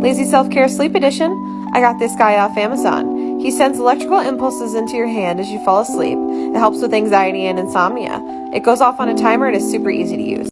Lazy Self Care Sleep Edition. I got this guy off Amazon. He sends electrical impulses into your hand as you fall asleep. It helps with anxiety and insomnia. It goes off on a timer and is super easy to use.